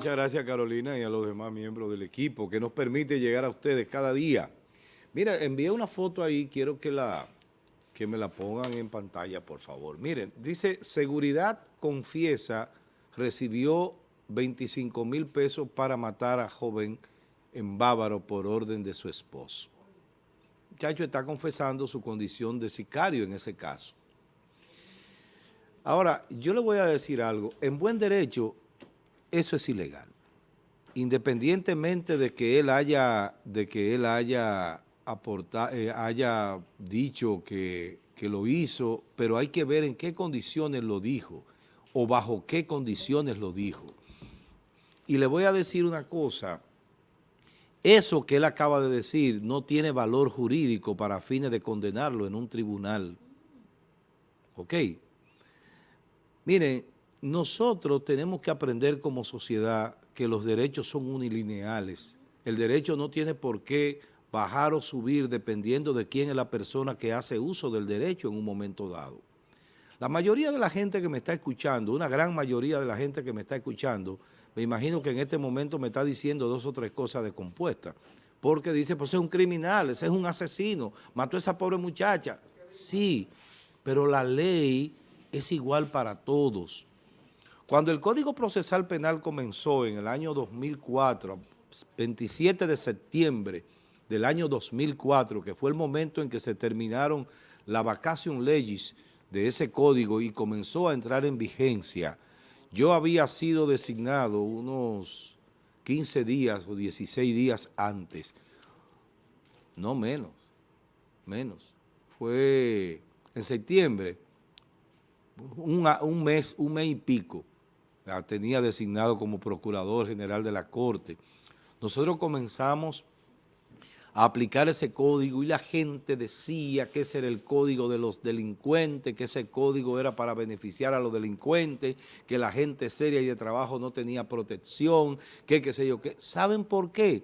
Muchas gracias Carolina y a los demás miembros del equipo que nos permite llegar a ustedes cada día. Mira, envié una foto ahí, quiero que, la, que me la pongan en pantalla, por favor. Miren, dice, seguridad confiesa, recibió 25 mil pesos para matar a joven en Bávaro por orden de su esposo. El muchacho está confesando su condición de sicario en ese caso. Ahora, yo le voy a decir algo. En buen derecho, eso es ilegal. Independientemente de que él haya, de que él haya, eh, haya dicho que, que lo hizo, pero hay que ver en qué condiciones lo dijo o bajo qué condiciones lo dijo. Y le voy a decir una cosa, eso que él acaba de decir no tiene valor jurídico para fines de condenarlo en un tribunal. ¿Ok? Miren, nosotros tenemos que aprender como sociedad que los derechos son unilineales. El derecho no tiene por qué bajar o subir dependiendo de quién es la persona que hace uso del derecho en un momento dado. La mayoría de la gente que me está escuchando, una gran mayoría de la gente que me está escuchando, me imagino que en este momento me está diciendo dos o tres cosas descompuestas, porque dice, pues es un criminal, ese es un asesino, mató a esa pobre muchacha. Sí, pero la ley es igual para todos. Cuando el Código Procesal Penal comenzó en el año 2004, 27 de septiembre del año 2004, que fue el momento en que se terminaron la vacation legis de ese código y comenzó a entrar en vigencia, yo había sido designado unos 15 días o 16 días antes, no menos, menos, fue en septiembre, un, mes, un mes y pico, la tenía designado como Procurador General de la Corte. Nosotros comenzamos a aplicar ese código y la gente decía que ese era el código de los delincuentes, que ese código era para beneficiar a los delincuentes, que la gente seria y de trabajo no tenía protección, que qué sé yo qué. ¿Saben por qué?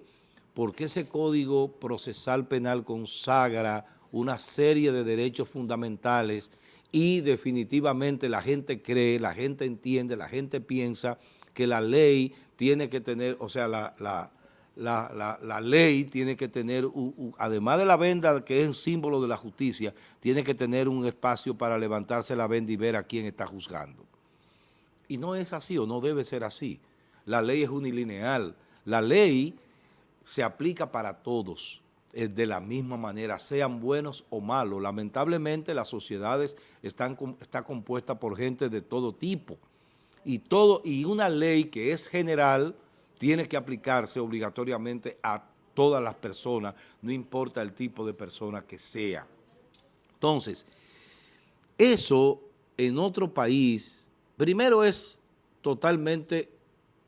Porque ese código procesal penal consagra una serie de derechos fundamentales y definitivamente la gente cree, la gente entiende, la gente piensa que la ley tiene que tener, o sea, la, la, ley tiene que tener, además de la venda que es un símbolo de la justicia, tiene que tener un espacio para levantarse la venda y ver a quién está juzgando. Y no es así o no debe ser así. La ley es unilineal. La ley se aplica para todos eh, de la misma manera, sean buenos o malos. Lamentablemente las sociedades están, está compuesta por gente de todo tipo y, todo, y una ley que es general tiene que aplicarse obligatoriamente a todas las personas, no importa el tipo de persona que sea. Entonces, eso en otro país, primero es totalmente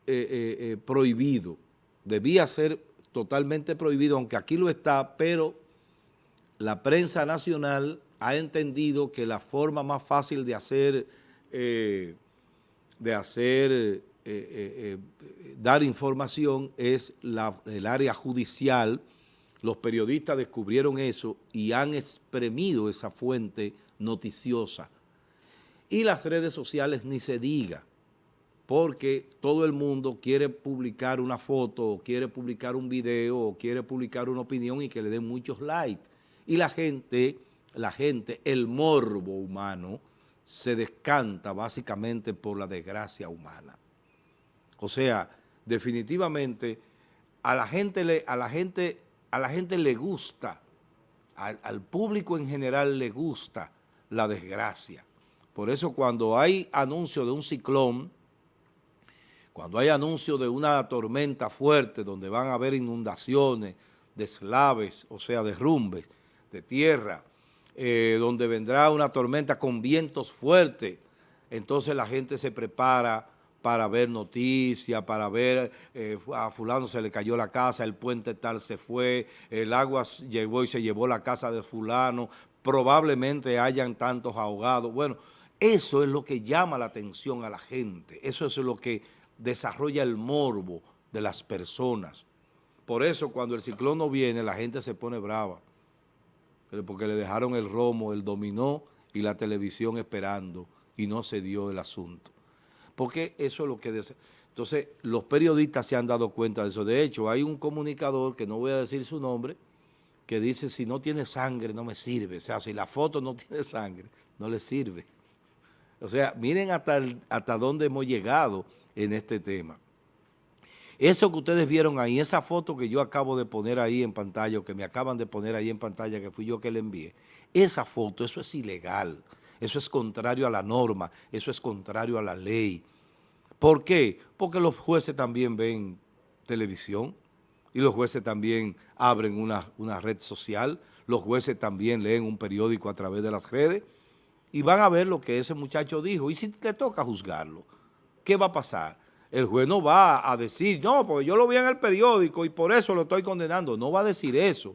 eh, eh, prohibido, debía ser totalmente prohibido, aunque aquí lo está, pero la prensa nacional ha entendido que la forma más fácil de hacer, eh, de hacer, eh, eh, dar información es el área judicial. Los periodistas descubrieron eso y han exprimido esa fuente noticiosa. Y las redes sociales ni se diga porque todo el mundo quiere publicar una foto, o quiere publicar un video, o quiere publicar una opinión y que le den muchos likes. Y la gente, la gente, el morbo humano, se descanta básicamente por la desgracia humana. O sea, definitivamente a la gente le, a la gente, a la gente le gusta, al, al público en general le gusta la desgracia. Por eso cuando hay anuncio de un ciclón, cuando hay anuncio de una tormenta fuerte donde van a haber inundaciones, deslaves, o sea, derrumbes de tierra, eh, donde vendrá una tormenta con vientos fuertes, entonces la gente se prepara para ver noticias, para ver eh, a fulano se le cayó la casa, el puente tal se fue, el agua llegó y se llevó la casa de fulano, probablemente hayan tantos ahogados. Bueno, eso es lo que llama la atención a la gente, eso es lo que desarrolla el morbo de las personas. Por eso cuando el ciclón no viene, la gente se pone brava, porque le dejaron el romo, el dominó y la televisión esperando y no se dio el asunto. porque eso es lo que... Entonces, los periodistas se han dado cuenta de eso. De hecho, hay un comunicador, que no voy a decir su nombre, que dice, si no tiene sangre, no me sirve. O sea, si la foto no tiene sangre, no le sirve. O sea, miren hasta, hasta dónde hemos llegado en este tema. Eso que ustedes vieron ahí, esa foto que yo acabo de poner ahí en pantalla, o que me acaban de poner ahí en pantalla, que fui yo que le envié, esa foto, eso es ilegal, eso es contrario a la norma, eso es contrario a la ley. ¿Por qué? Porque los jueces también ven televisión y los jueces también abren una, una red social, los jueces también leen un periódico a través de las redes, y van a ver lo que ese muchacho dijo. Y si te toca juzgarlo, ¿qué va a pasar? El juez no va a decir, no, porque yo lo vi en el periódico y por eso lo estoy condenando. No va a decir eso,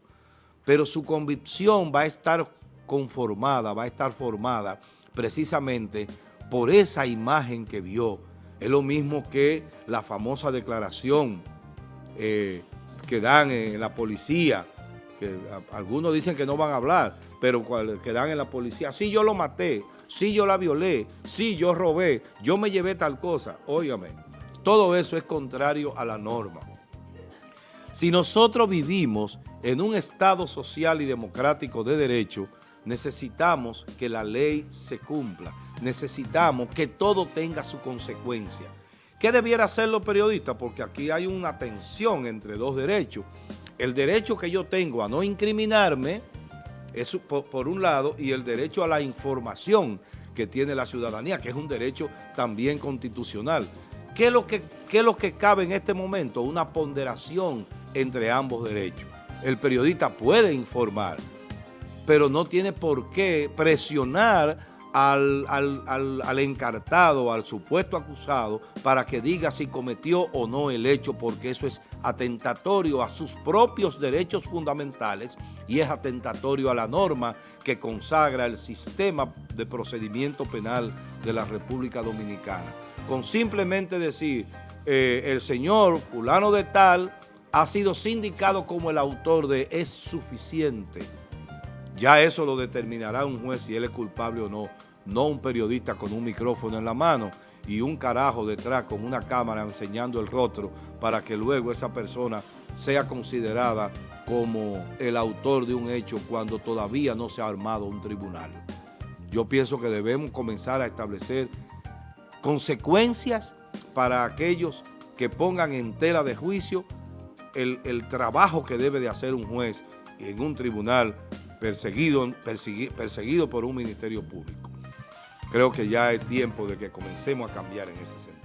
pero su convicción va a estar conformada, va a estar formada precisamente por esa imagen que vio. Es lo mismo que la famosa declaración eh, que dan en la policía, que algunos dicen que no van a hablar, pero que dan en la policía, sí yo lo maté, sí yo la violé, sí yo robé, yo me llevé tal cosa, óigame, todo eso es contrario a la norma. Si nosotros vivimos en un Estado social y democrático de derecho, necesitamos que la ley se cumpla, necesitamos que todo tenga su consecuencia. ¿Qué debiera hacer los periodistas? Porque aquí hay una tensión entre dos derechos. El derecho que yo tengo a no incriminarme, eso por, un lado, y el derecho a la información que tiene la ciudadanía, que es un derecho también constitucional. ¿Qué es lo que, qué es lo que cabe en este momento? Una ponderación entre ambos derechos. El periodista puede informar, pero no tiene por qué presionar al, al, encartado, al supuesto acusado, para que diga si cometió o no el hecho, porque eso es atentatorio a sus propios derechos fundamentales y es atentatorio a la norma que consagra el sistema de procedimiento penal de la República Dominicana. Con simplemente decir, eh, el señor fulano de tal ha sido sindicado como el autor de es suficiente. Ya eso lo determinará un juez si él es culpable o no no un periodista con un micrófono en la mano y un carajo detrás con una cámara enseñando el rostro para que luego esa persona sea considerada como el autor de un hecho cuando todavía no se ha armado un tribunal. Yo pienso que debemos comenzar a establecer consecuencias para aquellos que pongan en tela de juicio el, trabajo que debe de hacer un juez en un tribunal perseguido, perseguido por un ministerio público creo que ya es tiempo de que comencemos a cambiar en ese sentido.